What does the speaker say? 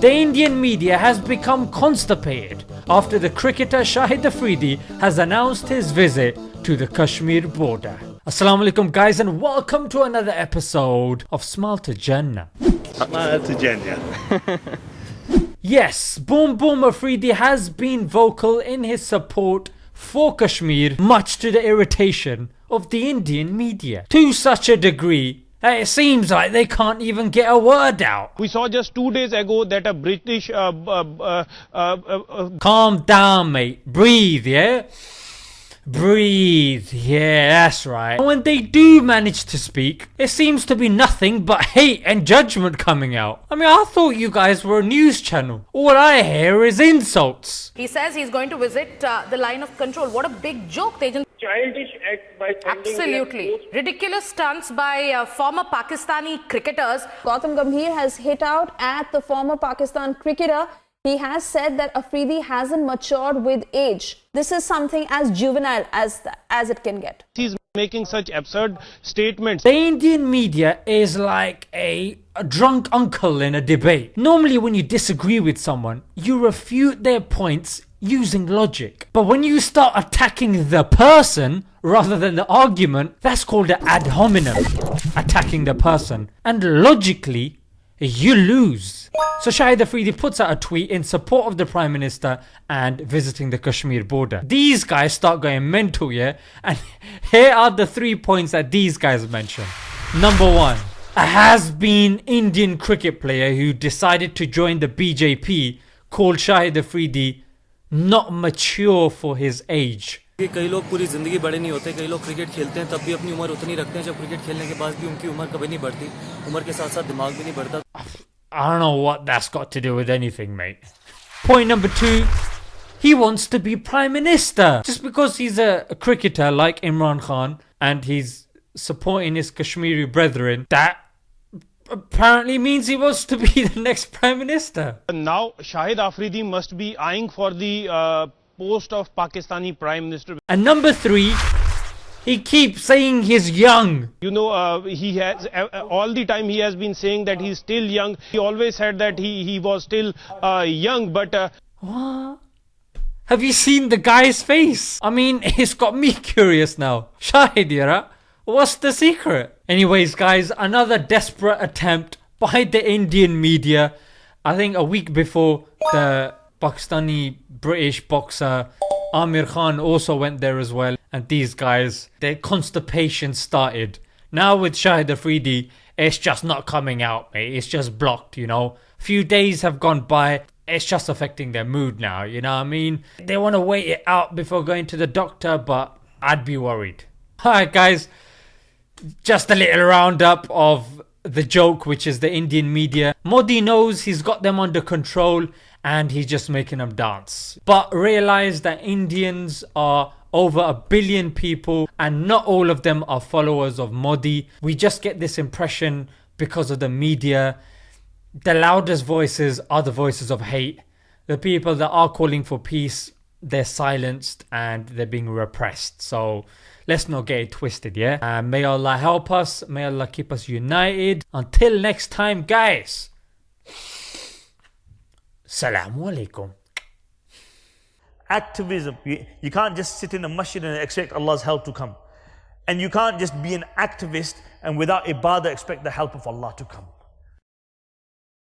The Indian media has become constipated after the cricketer Shahid Afridi has announced his visit to the Kashmir border. Assalamu alaikum guys and welcome to another episode of Smile to Jannah. Smile to Jannah. yes, Boom Boom Afridi has been vocal in his support for Kashmir much to the irritation of the Indian media. To such a degree it seems like they can't even get a word out. We saw just two days ago that a British... Uh, uh, uh, Calm down mate, breathe yeah? Breathe, yeah, that's right. When they do manage to speak, it seems to be nothing but hate and judgment coming out. I mean, I thought you guys were a news channel. All I hear is insults. He says he's going to visit uh, the line of control. What a big joke, Tejan. Childish act by Absolutely. Ridiculous stunts by uh, former Pakistani cricketers. Gautam Gambhir has hit out at the former Pakistan cricketer he has said that Afridi hasn't matured with age. This is something as juvenile as, as it can get. He's making such absurd statements. The Indian media is like a, a drunk uncle in a debate. Normally when you disagree with someone, you refute their points using logic. But when you start attacking the person rather than the argument, that's called an ad hominem, attacking the person. And logically, you lose. So Shahid Afridi puts out a tweet in support of the Prime Minister and visiting the Kashmir border. These guys start going mental yeah and here are the three points that these guys mention. Number one, a has-been Indian cricket player who decided to join the BJP called Shahid Afridi not mature for his age. कई लोग पूरी ज़िंदगी बड़े नहीं होते कई लोग cricket खेलते हैं तब भी अपनी उम्र उतनी रखते हैं जब क्रिकेट खेलने के बाद भी उनकी उम्र कभी नहीं बढ़ती उम्र के साथ साथ दिमाग भी नहीं बढ़ता I don't know what that's got to do with anything mate. Point number two, he wants to be Prime Minister. Just because he's a, a cricketer like Imran Khan and he's supporting his Kashmiri brethren, that apparently means he wants to be the next Prime Minister. Now Shahid Afridi must be eyeing for the uh, post of Pakistani Prime Minister. And number three, he keeps saying he's young. You know, uh, he has uh, uh, all the time he has been saying that he's still young. He always said that he, he was still uh, young, but. Uh, what? Have you seen the guy's face? I mean, it's got me curious now. Shahid, Yara, what's the secret? Anyways, guys, another desperate attempt by the Indian media. I think a week before the Pakistani British boxer Amir Khan also went there as well and these guys their constipation started. Now with Shahid Afridi it's just not coming out mate it's just blocked you know. Few days have gone by it's just affecting their mood now you know what I mean. They want to wait it out before going to the doctor but I'd be worried. Alright guys just a little roundup of the joke which is the Indian media. Modi knows he's got them under control and he's just making them dance. But realize that Indians are over a billion people and not all of them are followers of Modi. We just get this impression because of the media. The loudest voices are the voices of hate. The people that are calling for peace, they're silenced and they're being repressed. So let's not get it twisted, yeah? And may Allah help us. May Allah keep us united. Until next time, guys. Salamu alaikum. Activism. You, you can't just sit in a masjid and expect Allah's help to come. And you can't just be an activist and without ibadah expect the help of Allah to come.